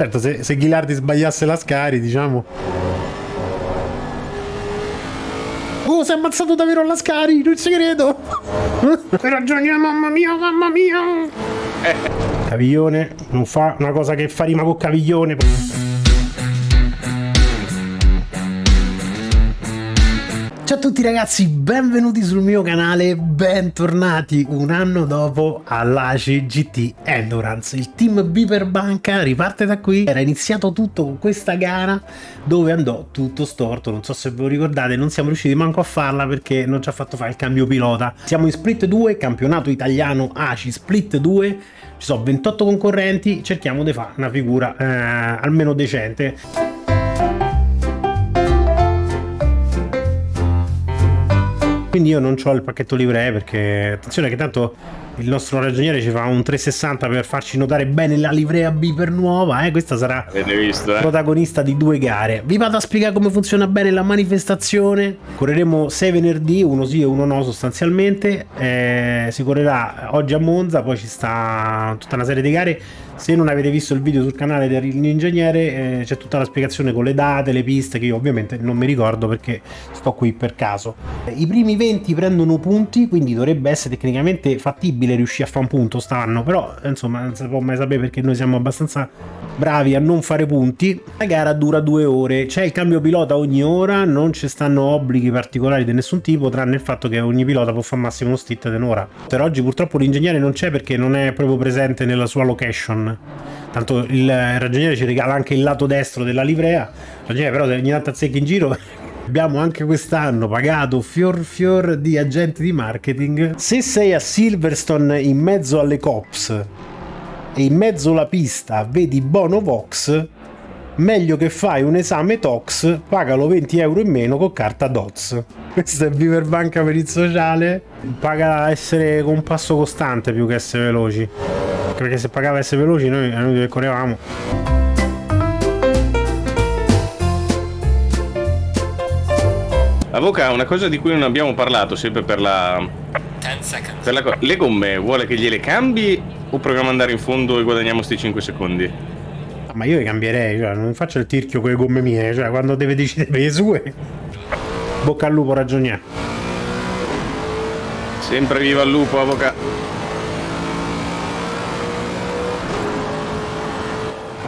Certo, se, se Ghilardi sbagliasse la Scari, diciamo... Oh, si è ammazzato davvero la Scari, non ci credo! Hai ragione, mamma mia, mamma mia! Caviglione non fa una cosa che fa rima con Caviglione. Ciao a tutti ragazzi, benvenuti sul mio canale, bentornati un anno dopo all'ACI GT Endurance. Il team Biper Banca riparte da qui, era iniziato tutto con questa gara dove andò tutto storto, non so se ve lo ricordate, non siamo riusciti manco a farla perché non ci ha fatto fare il cambio pilota. Siamo in Split 2, campionato italiano ACI Split 2, ci sono 28 concorrenti, cerchiamo di fare una figura eh, almeno decente. Quindi io non ho il pacchetto livree perché attenzione che tanto il nostro ragioniere ci fa un 360 per farci notare bene la livrea Beeper nuova eh? questa sarà visto, eh? protagonista di due gare vi vado a spiegare come funziona bene la manifestazione correremo 6 venerdì uno sì e uno no sostanzialmente eh, si correrà oggi a Monza poi ci sta tutta una serie di gare se non avete visto il video sul canale dell'ingegnere eh, c'è tutta la spiegazione con le date, le piste che io ovviamente non mi ricordo perché sto qui per caso. I primi 20 prendono punti quindi dovrebbe essere tecnicamente fattibile riuscire a fare un punto stanno però insomma non si può mai sapere perché noi siamo abbastanza bravi a non fare punti. La gara dura due ore, c'è il cambio pilota ogni ora, non ci stanno obblighi particolari di nessun tipo tranne il fatto che ogni pilota può fare massimo uno stit di un'ora. Per oggi purtroppo l'ingegnere non c'è perché non è proprio presente nella sua location tanto il ragioniere ci regala anche il lato destro della livrea ragioniere però ogni tanto azzecca in giro abbiamo anche quest'anno pagato fior fior di agenti di marketing. Se sei a Silverstone in mezzo alle cops e in mezzo alla pista vedi Bono Vox meglio che fai un esame TOX, pagalo 20 euro in meno con carta DOTS. Questo è Viver Banca per il sociale, paga essere con passo costante più che essere veloci. Perché se pagava essere veloci noi, noi che correvamo Avoca, una cosa di cui non abbiamo parlato sempre per la... Per la le gomme, vuole che gliele cambi o proviamo ad andare in fondo e guadagniamo sti 5 secondi? Ma io le cambierei, cioè, non faccio il tirchio con le gomme mie, cioè quando deve decidere per le sue. Bocca al lupo, ragioniere. Sempre viva il lupo, Avoca.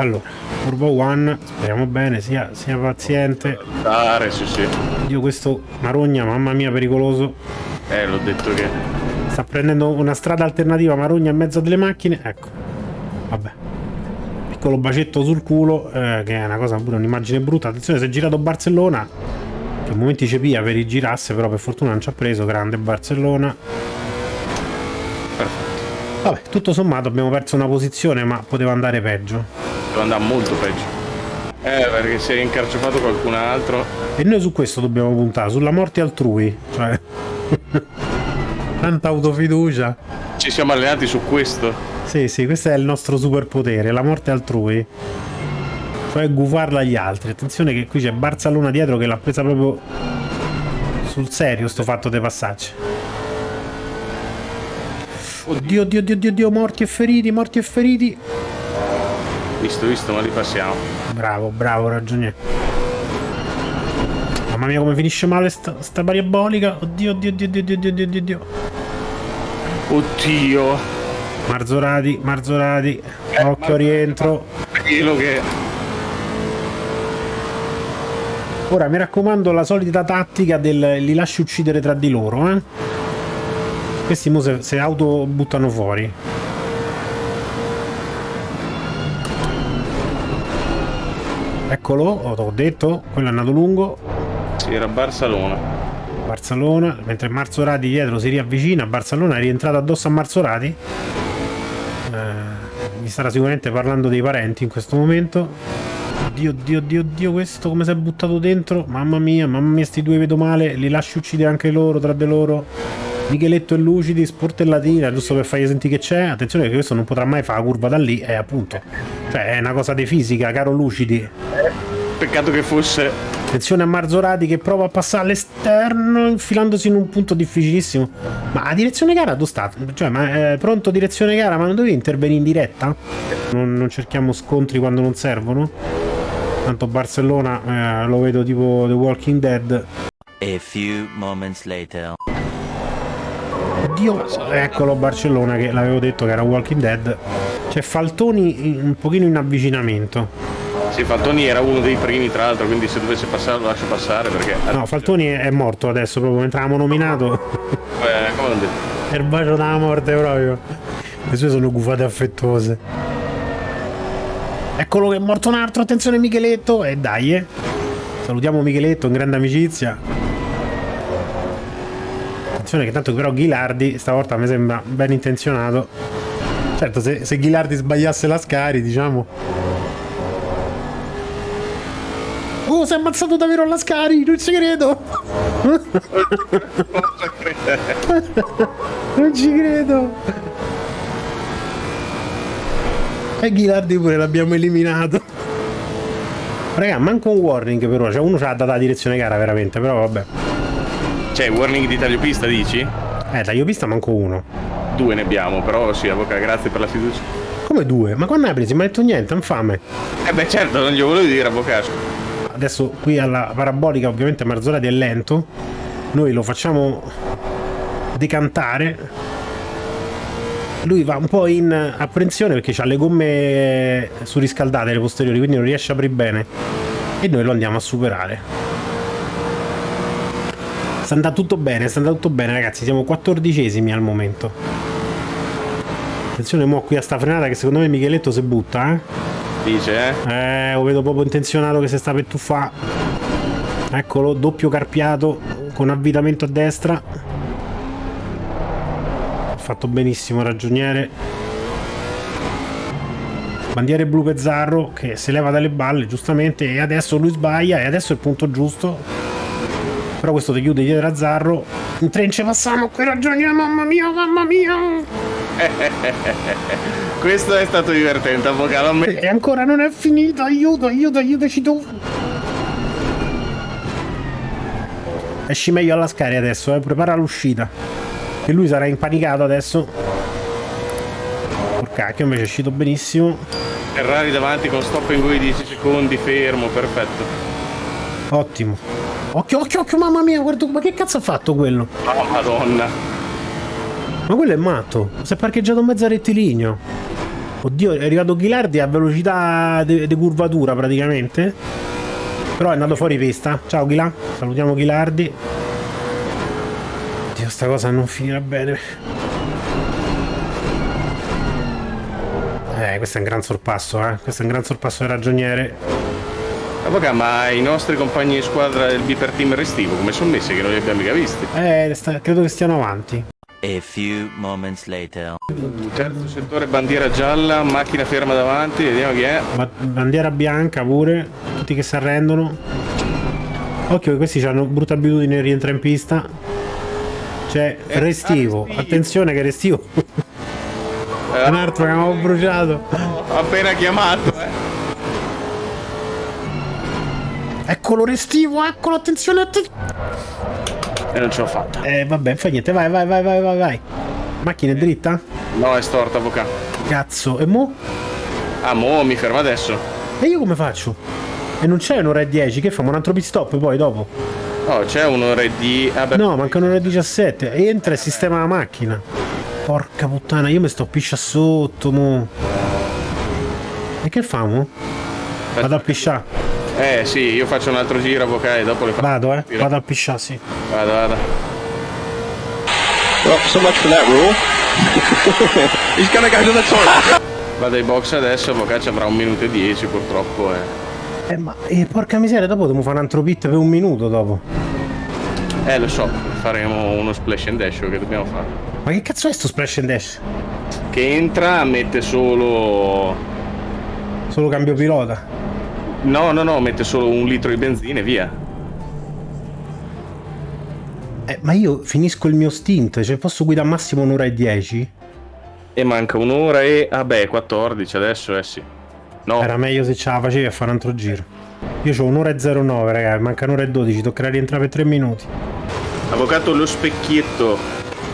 Allora curva one speriamo bene sia, sia paziente. Dare, sì sì. Io questo marogna mamma mia pericoloso. Eh l'ho detto che sta prendendo una strada alternativa marogna in mezzo delle macchine. Ecco. Vabbè. Piccolo bacetto sul culo eh, che è una cosa pure un'immagine brutta. Attenzione si è girato Barcellona che momenti ci pia per i girasse però per fortuna non ci ha preso. Grande Barcellona. Perfetto vabbè tutto sommato abbiamo perso una posizione ma poteva andare peggio Devo andare molto peggio. Eh, perché si è incarciofato qualcun altro. E noi su questo dobbiamo puntare, sulla morte altrui. Cioè... Tanta autofiducia. Ci siamo allenati su questo. Sì, sì, questo è il nostro superpotere, la morte altrui. Cioè gufarla agli altri. Attenzione che qui c'è Barcellona dietro che l'ha presa proprio sul serio sto fatto dei passaggi. Oddio, oddio, oddio, oddio, morti e feriti, morti e feriti. Visto, visto, ma li passiamo. Bravo, bravo, ragioniere. Mamma mia come finisce male sta, sta parabolica. Oddio, oddio, oddio, oddio, oddio, oddio, oddio. Oddio. Marzorati, Marzorati. Eh, Occhio rientro. Quello che... Ora mi raccomando la solita tattica del li lasci uccidere tra di loro, eh. Questi mo se, auto buttano fuori. Eccolo, ho detto, quello è andato lungo. Sì, era Barcellona. Barcellona, mentre Marzorati dietro si riavvicina, Barcellona è rientrato addosso a Marzorati. Eh, mi starà sicuramente parlando dei parenti in questo momento. Oddio, oddio, oddio, oddio, questo come si è buttato dentro? Mamma mia, mamma mia, sti due vedo male, li lasci uccidere anche loro, tra di loro. Micheletto e Lucidi, sportellatina, giusto per fargli sentire che c'è. Attenzione che questo non potrà mai fare la curva da lì, è appunto. Cioè, è una cosa di fisica, caro Lucidi. Peccato che fosse Attenzione a Marzorati che prova a passare all'esterno infilandosi in un punto difficilissimo. Ma a direzione gara dove sta? Cioè, ma è pronto direzione gara, ma non dovevi intervenire in diretta? Non, non cerchiamo scontri quando non servono? Tanto Barcellona eh, lo vedo tipo The Walking Dead. A few moments later. Oddio, eccolo Barcellona che l'avevo detto che era Walking Dead. C'è Faltoni un pochino in avvicinamento. Sì, Faltoni era uno dei primi, tra l'altro, quindi se dovesse passare lo lascio passare perché... No, Faltoni è morto adesso, proprio mentre avevamo nominato. Eh, come l'ho detto? È il bacio della morte proprio. Le sue sono gufate affettuose. Eccolo che è morto un altro, attenzione Micheletto, e dai, eh. Salutiamo Micheletto, in grande amicizia. Attenzione che tanto però Ghilardi stavolta mi sembra ben intenzionato. Certo, se, se Ghilardi sbagliasse la Scari, diciamo... Oh, si è ammazzato davvero alla Scari, non ci credo. non ci credo. E Ghilardi pure l'abbiamo eliminato. Raga, manco un warning però, cioè uno c'ha data la direzione gara veramente, però vabbè. Cioè, warning di tagliopista dici? Eh, tagliopista manco uno. Due ne abbiamo, però sì, avvocato, grazie per la fiducia. Come due? Ma quando hai preso? Mi ha detto niente, infame. Eh beh certo, non gli volevo dire, avvocato adesso qui alla parabolica ovviamente Marzolati è lento noi lo facciamo decantare lui va un po' in apprensione perché ha le gomme surriscaldate le posteriori quindi non riesce a aprire bene e noi lo andiamo a superare sta andando tutto bene sta andando tutto bene ragazzi siamo quattordicesimi al momento attenzione mo qui a sta frenata che secondo me Micheletto si butta eh Dice, eh? Eh, lo vedo proprio intenzionato che si sta per tuffare. Eccolo, doppio carpiato con avvitamento a destra. Ha fatto benissimo ragioniere. Bandiere blu Pezzarro che si leva dalle balle giustamente e adesso lui sbaglia e adesso è il punto giusto. Però questo ti chiude dietro a Zarro. In trence passiamo qui ragioniere, mamma mia, mamma mia. Questo è stato divertente, avvocato. E ancora non è finito, aiuto, aiuto, aiutaci tu. Esci meglio alla scarica adesso, eh. prepara l'uscita. Che lui sarà impanicato adesso. Porcacchio, invece è uscito benissimo. Ferrari davanti con stop in go 10 secondi, fermo, perfetto. Ottimo. Occhio, occhio, occhio, mamma mia, guarda, ma che cazzo ha fatto quello? Oh, madonna. Ma quello è matto. Si è parcheggiato in mezzo a rettilineo. Oddio, è arrivato Ghilardi a velocità di curvatura praticamente. Però è andato fuori pista. Ciao Ghila. Salutiamo Ghilardi. Oddio, sta cosa non finirà bene. Eh, questo è un gran sorpasso, eh. Questo è un gran sorpasso del ragioniere. Avvocato, ma i nostri compagni di squadra del Biper Team restivo come sono messi che non li abbiamo mica visti? Eh, sta, credo che stiano avanti. A few moments later. Terzo settore bandiera gialla, macchina ferma davanti, vediamo chi è. Ba bandiera bianca pure, tutti che si arrendono. Occhio che questi hanno brutta abitudine di rientrare in pista. C'è eh, Restivo, ah, attenzione che Restivo. Eh, Un altro che abbiamo bruciato. Appena chiamato, eh. Eccolo Restivo, eccolo, attenzione, attenzione. E non ce l'ho fatta. Eh vabbè, fa niente, vai, vai, vai, vai, vai, vai. Macchina è dritta? No, è storta, avvocato. Cazzo, e mo? Ah, mo mi ferma adesso. E io come faccio? E non c'è un'ora e 10, che famo un altro pit stop poi dopo? No, c'è un'ora e 10. Ah, no, manca un'ora e 17. Entra e sistema la macchina. Porca puttana, io mi sto piscia sotto, mo. E che famo? Vado a pisciare. Eh sì, io faccio un altro giro, avvocato, e dopo le faccio. Vado, eh. Vado a pisciare, sì. Vado, vado. Well, so much for that rule. He's gonna go to the toilet. Vado ai box adesso, avvocato avrà un minuto e dieci purtroppo, eh. Eh, ma eh, porca miseria, dopo dobbiamo fare un altro pit per un minuto dopo. Eh, lo so, faremo uno splash and dash che dobbiamo fare. Ma che cazzo è sto splash and dash? Che entra, mette solo... Solo cambio pilota. No, no, no, mette solo un litro di benzina e via. Eh, ma io finisco il mio stint, cioè posso guidare massimo un'ora e dieci? E manca un'ora e... ah 14 adesso, eh sì. No. Era meglio se ce la facevi a fare un altro giro. Io ho un'ora e 09, ragazzi, manca un'ora e 12, toccherà rientrare per 3 minuti. Avvocato lo specchietto.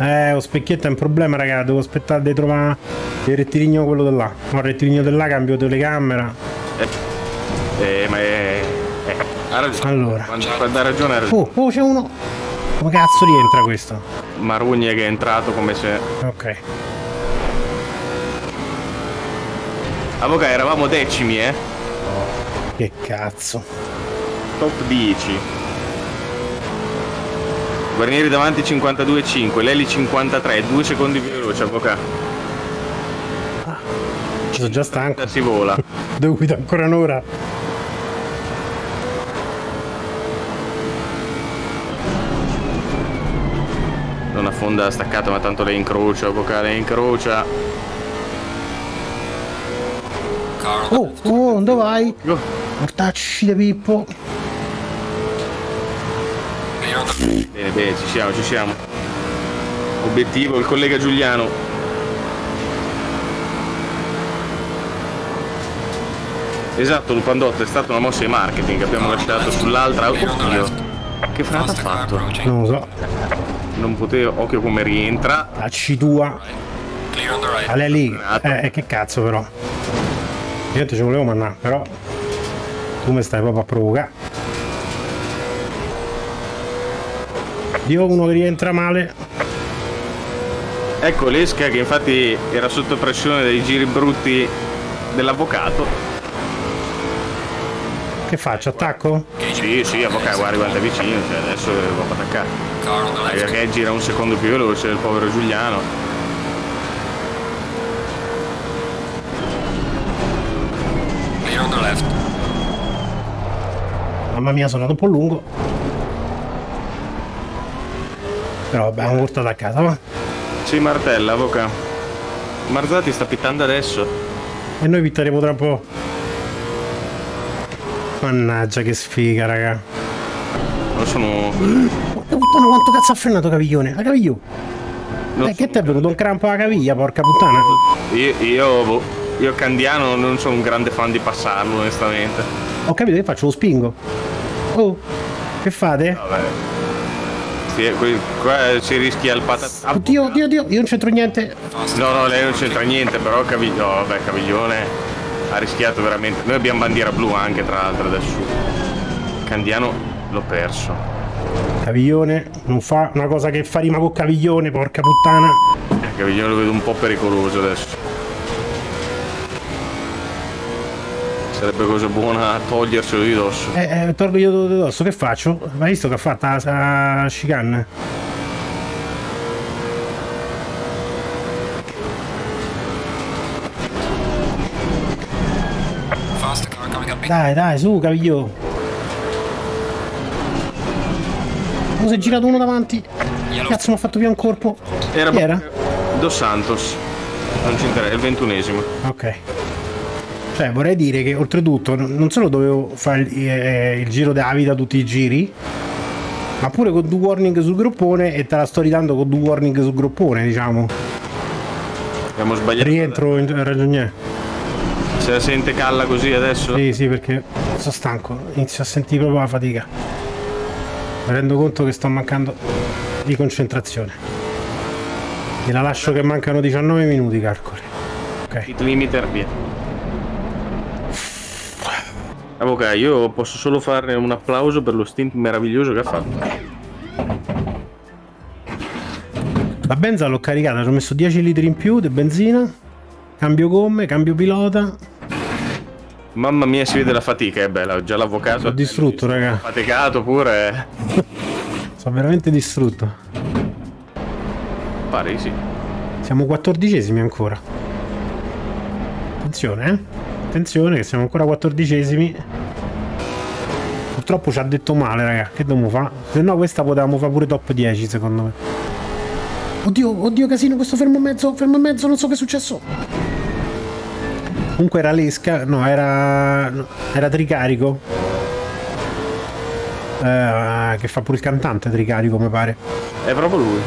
Eh, lo specchietto è un problema, ragazzi, devo aspettare di trovare il rettilineo quello là. No, il rettilineo là cambio telecamera. Eh, eh ma è... Eh, ha ragione. Allora. Quando ha ragione ha ragione. Oh, oh, c'è uno. Come cazzo rientra questo? Marugna che è entrato come se... Ok. Avvocato, eravamo decimi, eh? Che cazzo. Top 10. Guarnieri davanti 52,5, Leli 53, 2 secondi più veloce, avvocato. Ci sono già stanco. Si vola. Devo guidare ancora un'ora. Non affonda staccato, ma tanto le incrocia, avvocato, le incrocia. Oh, oh, dove vai? Oh. Mortacci di Pippo. Bene, bene, ci siamo, ci siamo. Obiettivo, il collega Giuliano. Esatto, Lupandotto è stata una mossa di marketing, abbiamo lasciato sull'altra. Oddio. Che frata ha fatto? Non lo so. Non potevo, occhio come rientra. La C tua. Ale lì. Eh, che cazzo però. Niente ci volevo mannà, però. Tu mi stai proprio a provocare. Dio uno che rientra male. Ecco l'esca che infatti era sotto pressione dei giri brutti dell'avvocato. Che faccio? Attacco? Sì, sì, avvocato, guarda, guarda vicino, cioè adesso devo attaccare. Perché gira un secondo più veloce del povero Giuliano. Mamma mia, sono andato un po' lungo. Però vabbè, abbiamo portato a casa, va? Sì, martella, avvocato. Marzati sta pittando adesso. E noi pitteremo tra un po'. Mannaggia che sfiga, raga. Non sono... Porca puttana, quanto cazzo ha frenato Caviglione? La Caviglio? Eh, che ti è venuto un crampo alla caviglia, porca puttana? Io, io, boh, io Candiano non sono un grande fan di passarlo, onestamente. Ho capito che faccio, lo spingo. Oh, che fate? Vabbè. Sì, qui, qua si rischia il patat... Oddio, oddio, oddio, io non c'entro niente. No, no, lei non c'entra niente, però Caviglione, no, vabbè, Caviglione ha rischiato veramente. Noi abbiamo bandiera blu anche, tra l'altro, adesso. Candiano l'ho perso. Caviglione non fa una cosa che fa rima con Caviglione, porca puttana. Eh, Caviglione lo vedo un po' pericoloso adesso. Sarebbe cosa buona toglierselo di dosso. Eh, eh tolgo io di dosso, che faccio? Hai visto che ha fatto la, la chicane? Dai, dai, su, Caviglio. Oh, si è girato uno davanti. Cazzo, mi ha fatto via un corpo. Era, Chi era? Dos Santos. Non ci interessa, è il ventunesimo. Ok. Cioè, vorrei dire che oltretutto non solo dovevo fare il, eh, il giro della vita tutti i giri, ma pure con due warning sul groppone e te la sto ridando con due warning sul groppone, diciamo. Abbiamo sbagliato. Rientro in ragioniere. Se la sente calla così adesso? Sì, sì, perché sono stanco, inizio a sentire proprio la fatica. Mi rendo conto che sto mancando di concentrazione. E la lascio che mancano 19 minuti, calcoli. Ok. Hit limiter, via. Avvocato, io posso solo fare un applauso per lo stint meraviglioso che ha fatto. La benza l'ho caricata, ci ho messo 10 litri in più di benzina, cambio gomme, cambio pilota, Mamma mia, si vede la fatica, è bella. Già l'avvocato. Sono distrutto, raga. Faticato pure. Sono veramente distrutto. Pare sì. Siamo quattordicesimi ancora. Attenzione, eh. Attenzione che siamo ancora quattordicesimi. Purtroppo ci ha detto male, raga. Che dobbiamo fare? Se no questa potevamo fare pure top 10, secondo me. Oddio, oddio casino, questo fermo in mezzo, fermo in mezzo, non so che è successo. Comunque era l'esca, no, era, era Tricarico. Eh, che fa pure il cantante Tricarico, mi pare. È proprio lui.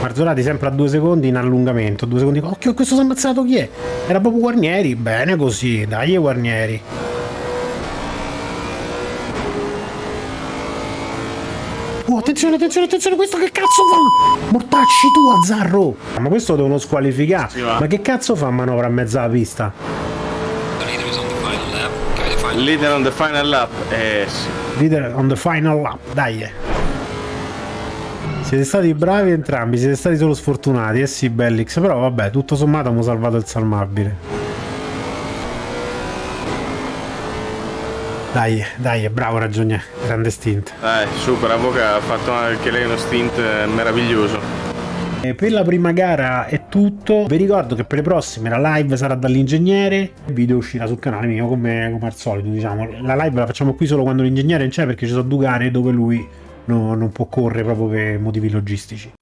Marzolati sempre a due secondi in allungamento. Due secondi. Occhio, questo si è ammazzato chi è? Era proprio Guarnieri. Bene così, dai Guarnieri. Attenzione, attenzione, attenzione, questo che cazzo fa? Mortacci tu, Azzarro! Ma questo lo devono squalificare. Sì. Ma che cazzo fa manovra a mezza la pista? Leader on the final lap. Eh sì. Leader on the final lap, dai. eh. Siete stati bravi entrambi, siete stati solo sfortunati, eh sì, Bellix, però vabbè, tutto sommato abbiamo salvato il salmabile. Dai, dai, bravo ragione, grande stint. Dai, super, Avoca ha fatto anche lei uno stint eh, meraviglioso. E per la prima gara è tutto. Vi ricordo che per le prossime la live sarà dall'ingegnere. Il video uscirà sul canale mio come, come al solito. Diciamo, la live la facciamo qui solo quando l'ingegnere non c'è perché ci sono due gare dove lui no- non può correre proprio per motivi logistici.